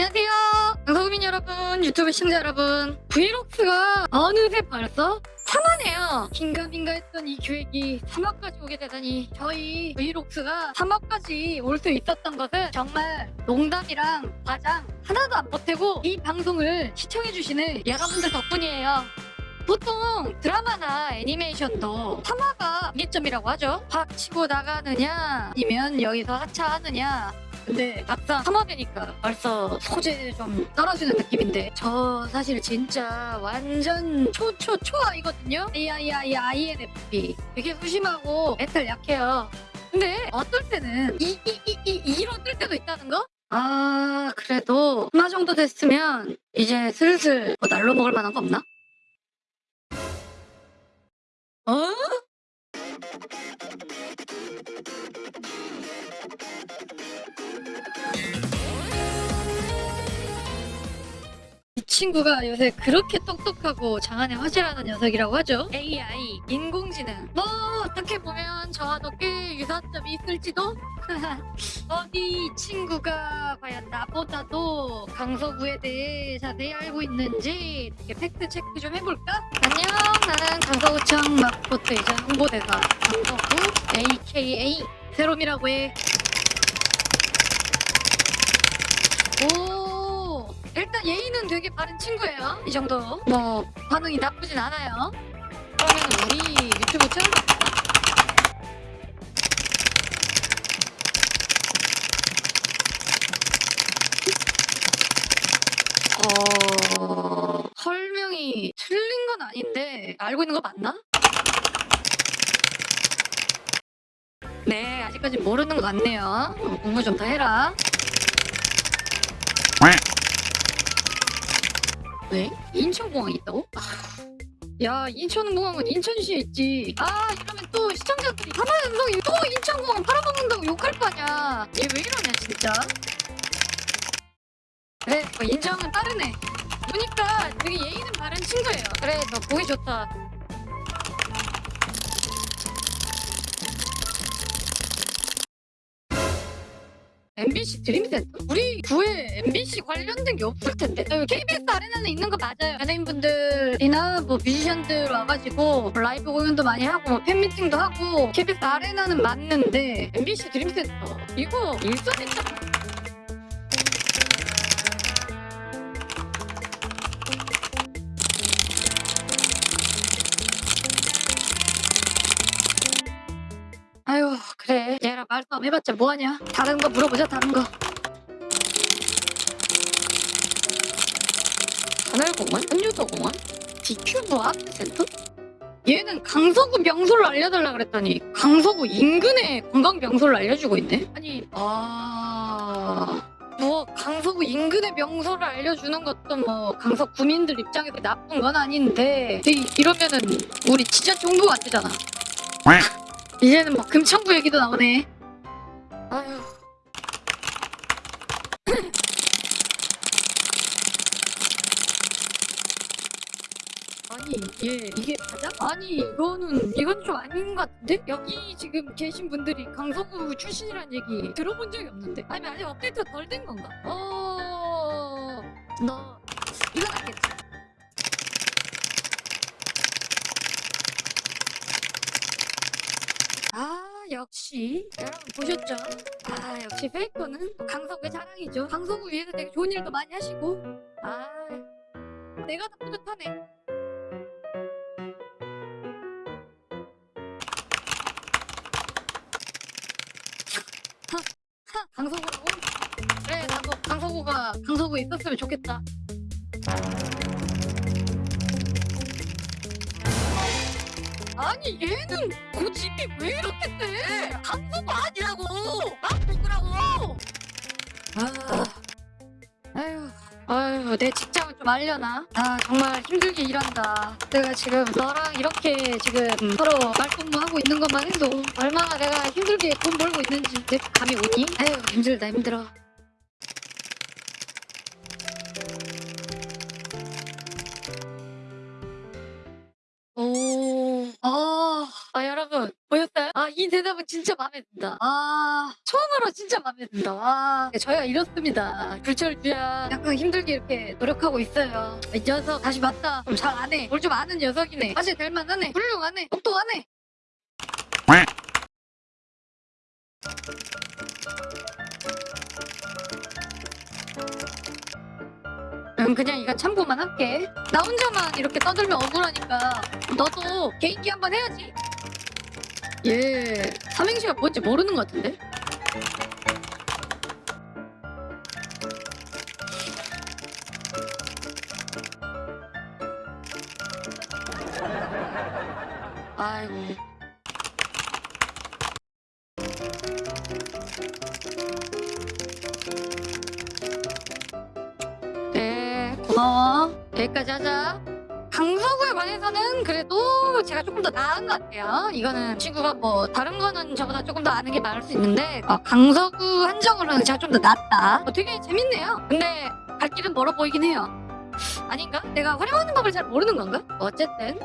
안녕하세요. 방송민 여러분, 유튜브 시청자 여러분. 브이록스가 어느새 벌써 3화네요. 긴가민가 했던 이 계획이 3화까지 오게 되다니 저희 브이록스가 3화까지 올 수 있었던 것은 정말 농담이랑 과장 하나도 안 보태고 이 방송을 시청해주시는 여러분들 덕분이에요. 보통 드라마나 애니메이션도 3화가 분기점이라고 하죠. 확 치고 나가느냐 아니면 여기서 하차하느냐 근데 막상 3화 되니까 벌써 소재 좀 떨어지는 느낌인데 저 사실 진짜 완전 초초 초아이거든요. AII INFP 되게 소심하고 멘탈 약해요. 근데 어떨 때는 이 이 이 이 이로 뜰 때도 있다는 거? 아 그래도 3화 정도 됐으면 이제 슬슬 뭐 날로 먹을 만한 거 없나? 어? 친구가 요새 그렇게 똑똑하고 장안의 화제라는 녀석이라고 하죠. AI, 인공지능. 뭐 어떻게 보면 저와도 꽤 유사점이 있을지도. 어디 이 친구가 과연 나보다도 강서구에 대해 자세히 알고 있는지 팩트 체크 좀 해볼까? 안녕, 나는 강서구청 마포트이자 홍보대사 강서구 AKA 세롬이라고 해. 오, 일단 예의는 되게 바른 친구예요. 이 정도. 뭐 반응이 나쁘진 않아요. 그러면 우리 유튜브 채널 어... 설명이 틀린 건 아닌데 알고 있는 거 맞나? 네, 아직까지 모르는 것 같네요. 어, 공부 좀 더 해라. 왜? 인천공항이 있다고? 아, 야, 인천공항은 인천시에 있지. 아, 이러면 또 시청자들이 가만히 또 인천공항 팔아먹는다고 욕할 거 아니야. 얘왜 이러냐, 진짜. 그래, 뭐 인정은 빠르네. 보니까 되게 예의는 바른 친구예요. 그래, 너 보기 좋다. MBC 드림센터? 우리 구에 MBC 관련된 게 없을 텐데. KBS 아레나는 있는 거 맞아요. 연예인분들이나 뭐 뮤지션들 와가지고 라이브 공연도 많이 하고 뭐 팬미팅도 하고 KBS 아레나는 맞는데 MBC 드림센터 이거 일선이죠. 아유 그래. 얘랑 말싸움 해봤자 뭐하냐? 다른 거 물어보자 다른 거. 하늘공원? 한유도공원? 디큐브 아트센터? 얘는 강서구 명소를 알려달라 그랬더니 강서구 인근의 관광 명소를 알려주고 있네? 아니 아... 뭐 강서구 인근의 명소를 알려주는 것도 뭐 강서 구민들 입장에서 나쁜 건 아닌데. 이- 이러면은 우리 진짜 정부가 안 되잖아 이제는 뭐 금천구 얘기도 나오네. 아휴. 아니 얘 이게 맞아? 아니 이거는 이건 좀 아닌 것 같은데? 여기 지금 계신 분들이 강서구 출신이란 얘기 들어본 적이 없는데? 아니 아직 업데이트가 덜 된 건가? 어... 너 이건 알겠지? 아 역시 여러분 보셨죠? 아 역시 페이커는 강서구의 자랑이죠 강서구 위에서 되게 좋은 일도 많이 하시고 아 내가 더 뿌듯하네 강서구라고? 그래 나도 강서구가 강서구에 있었으면 좋겠다 아니 얘는 고집이 내 직장을 좀 알려나? 아, 정말 힘들게 일한다. 내가 지금 너랑 이렇게 지금 서로 말동무하고 있는 것만 해도 얼마나 내가 힘들게 돈 벌고 있는지 내 감이 오니? 아휴, 힘들다, 힘들어. 이 대답은 진짜 마음에 든다. 아 처음으로 진짜 마음에 든다. 와 저희가 이렇습니다. 불철주야 약간 힘들게 이렇게 노력하고 있어요. 이 녀석 다시 봤다. 좀잘 아네. 뭘좀 아는 녀석이네. 사실 될 만하네. 훌륭하네. 똑똑하네. 음 그냥 이건 참고만 할게. 나 혼자만 이렇게 떠들면 억울하니까 너도 개인기 한번 해야지. 얘 삼행시가 뭔지 모르는 것 같은데? 아이고. 네, 고마워. 여기까지 하자. 강서구에 관해서는 그래도 제가 조금 더 나은 것 같아요. 이거는 친구가 뭐 다른 거는 저보다 조금 더 아는 게 많을 수 있는데 어, 강서구 한정으로는 제가 좀 더 낫다. 어, 되게 재밌네요. 근데 갈 길은 멀어 보이긴 해요. 아닌가? 내가 활용하는 법을 잘 모르는 건가? 어쨌든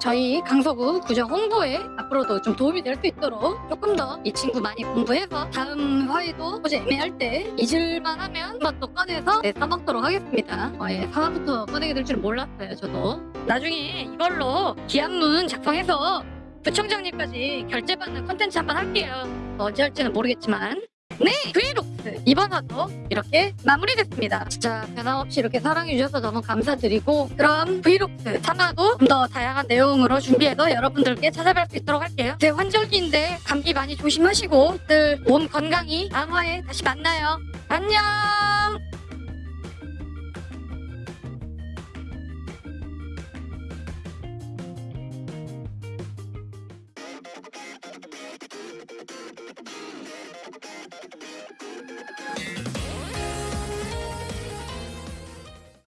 저희 강서구 구정 홍보에 앞으로도 좀 도움이 될 수 있도록 조금 더 이 친구 많이 공부해서 다음 화에도 혹시 애매할 때 잊을만 하면 한번 또 꺼내서 네, 써먹도록 하겠습니다. 어, 예, 사과부터 꺼내게 될 줄 몰랐어요, 저도. 나중에 이걸로 기한문 작성해서 부청장님까지 결제받는 콘텐츠 한번 할게요. 뭐 언제 할지는 모르겠지만. 네, 브이록스 이번 화도 이렇게 마무리됐습니다. 진짜 변함없이 이렇게 사랑해주셔서 너무 감사드리고 그럼 브이록스 3화도 좀 더 다양한 내용으로 준비해서 여러분들께 찾아뵐 수 있도록 할게요. 제 환절기인데 감기 많이 조심하시고 늘 몸 건강히 다음 화에 다시 만나요. 안녕!